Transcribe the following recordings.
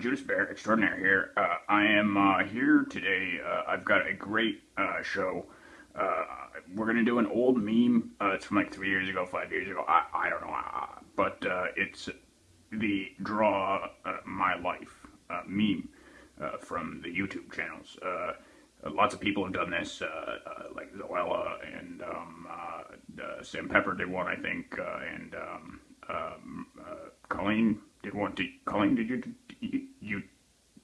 Judas Bear Extraordinaire here. Uh, I am uh, here today. Uh, I've got a great uh, show. Uh, we're gonna do an old meme. Uh, it's from like three years ago, five years ago. I, I don't know, uh, but uh, it's the draw uh, my life uh, meme uh, from the YouTube channels. Uh, lots of people have done this, uh, like Zoella and um, Sam Pepper did one, I think, and um, um, Colleen did one. Did, Colleen, did you, you, you?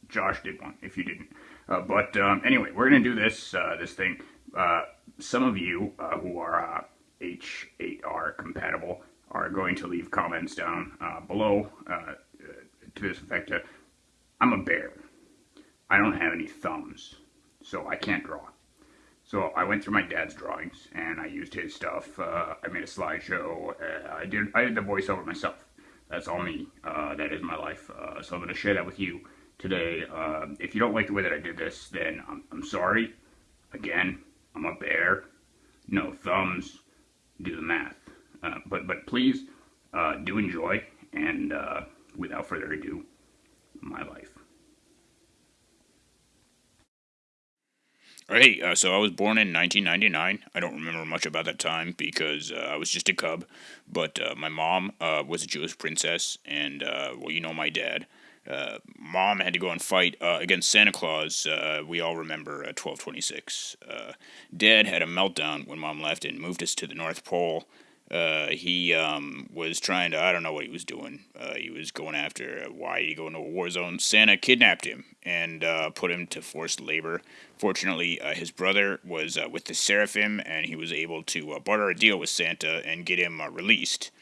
Josh did one. If you didn't, but um, anyway, we're gonna do this this thing. Some of you who are uh, H8R compatible are going to leave comments down uh, below uh, to this effect. Uh, I'm a bear. I don't have any thumbs, so I can't draw. So I went through my dad's drawings and I used his stuff. Uh, I made a slideshow. Uh, I did I did the voiceover myself. That's all me. Uh, that is my life. Uh, so I'm going to share that with you today. Uh, if you don't like the way that I did this, then I'm, I'm sorry. Again, I'm a bear. No thumbs. Do the math. Uh, but but please uh, do enjoy. And uh, without further ado, my life. Hey, uh, so I was born in 1999. I don't remember much about that time because uh, I was just a cub. But uh, my mom uh, was a Jewish princess, and uh, well, you know my dad. Mom had to go and fight against Santa Claus. We all remember uh, 1226. Uh, Dad had a meltdown when mom left and moved us to the North Pole. Uh, he um, was trying to, I don't know what he was doing. Uh, he was going after, uh, why he go into a war zone? Santa kidnapped him and uh, put him to forced labor. Fortunately, uh, his brother was uh, with the Seraphim and he was able to barter a deal with Santa and get him released.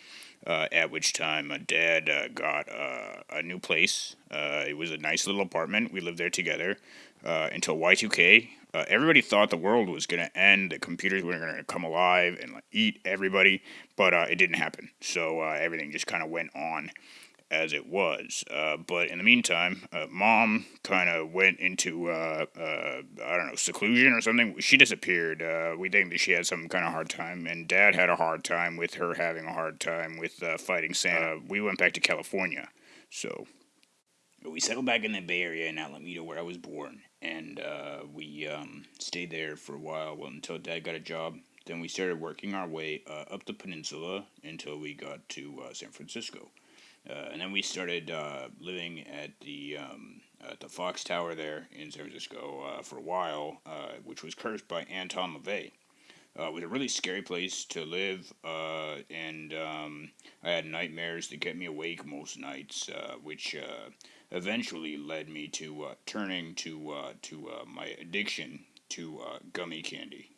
Uh, at which time, uh, Dad uh, got uh, a new place. Uh, it was a nice little apartment. We lived there together until Y2K. Uh, everybody thought the world was going to end, the computers were going to come alive and like, eat everybody, but it didn't happen. So everything just kind of went on as it was. Uh, but in the meantime, uh, mom kind of went into, uh, uh, I don't know, seclusion or something. She disappeared. Uh, we think that she had some kind of hard time, and dad had a hard time with her having a hard time with uh, fighting Santa. We went back to California. So we settled back in the Bay Area in Alameda, where I was born, and uh, we um, stayed there for a while well, until Dad got a job. Then we started working our way uh, up the peninsula until we got to uh, San Francisco, and then we started uh, living at the um, at the Fox Tower there in San Francisco uh, for a while, uh, which was cursed by Anton LaVey. Uh, it was a really scary place to live, uh, and um, I had nightmares that kept me awake most nights, uh, which uh, eventually led me to uh, turning to uh, to uh, my addiction to uh, gummy candy.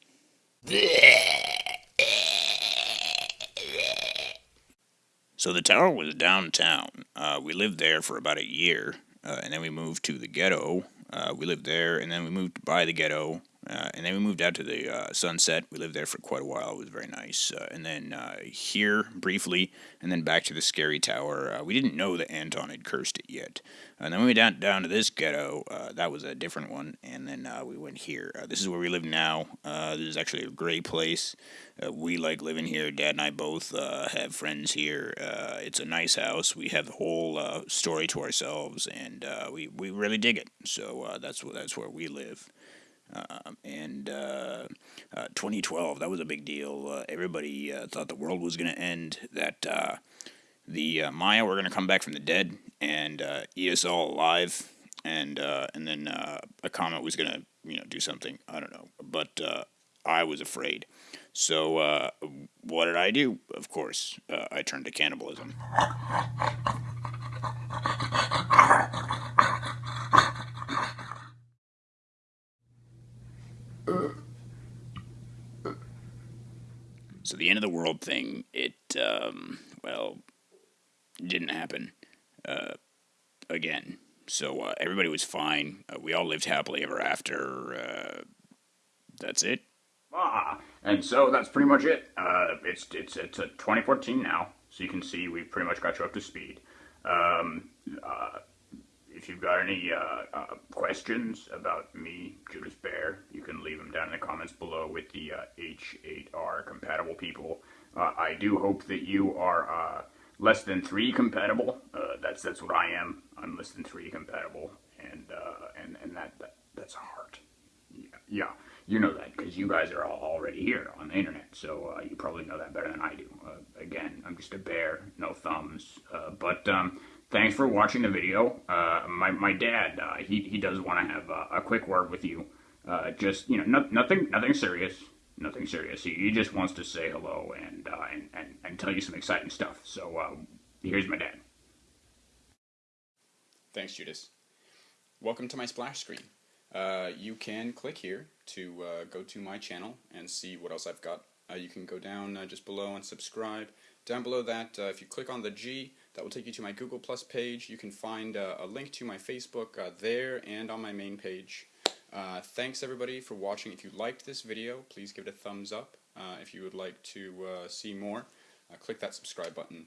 So the tower was downtown. Uh, we lived there for about a year, uh, and then we moved to the ghetto. Uh, we lived there, and then we moved by the ghetto, uh, and then we moved out to the uh, Sunset. We lived there for quite a while. It was very nice. Uh, and then uh, here briefly, and then back to the Scary Tower. Uh, we didn't know that Anton had cursed it yet. And then we went down down to this ghetto. Uh, that was a different one. And then we went here. This is where we live now. This is actually a great place. We like living here. Dad and I both have friends here. It's a nice house. We have the whole story to ourselves, and we we really dig it. So that's that's where we live. Um, and uh, uh, 2012, that was a big deal. Uh, everybody uh, thought the world was going to end. That uh, the uh, Maya were going to come back from the dead and eat us all alive, and and then a comet was going to you know do something. I don't know, but I was afraid. So what did I do? Of course, I turned to cannibalism. So the end of the world thing, it um, well, didn't happen uh, again. So uh, everybody was fine. Uh, we all lived happily ever after. Uh, that's it. Ah, and so that's pretty much it. Uh, it's it's it's a 2014 now, so you can see we've pretty much got you up to speed. Um, uh, if you've got any uh, uh, questions about me, Judas Bear, you can leave them down in the comments below with the H8R uh, compatible people. Uh, I do hope that you are uh, less than three compatible. that's that's what I am. I'm less than three compatible, and and and that, that that's a heart. Yeah, yeah, you know that because you guys are all already here on the internet, so you probably know that better than I do. again, I'm just a bear, no thumbs, but. Um, thanks for watching the video. Uh, my, my dad, uh, he, he does want to have a, a, quick word with you. Uh, just, you know, no, nothing nothing serious. Nothing serious. He, he just wants to say hello and, uh, and, and, and, tell you some exciting stuff. So uh, here's my dad. Thanks, Judas. Welcome to my splash screen. Uh, you can click here to go to my channel and see what else I've got. you can go down just below and subscribe. Down below that, if you click on the G, that will take you to my Google Plus page. You can find uh, a link to my Facebook uh, there and on my main page. Uh, thanks everybody for watching. If you liked this video, please give it a thumbs up. Uh, if you would like to uh, see more, uh, click that subscribe button.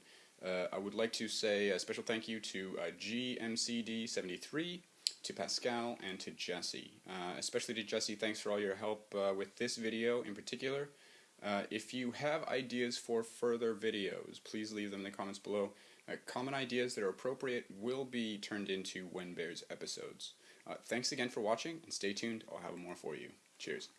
I would like to say a special thank you to GMCD73, to Pascal, and to Jesse. especially to Jesse, thanks for all your help with this video in particular. If you have ideas for further videos, please leave them in the comments below. Uh, common ideas that are appropriate will be turned into When Bears episodes. Uh, thanks again for watching, and stay tuned. I'll have more for you. Cheers.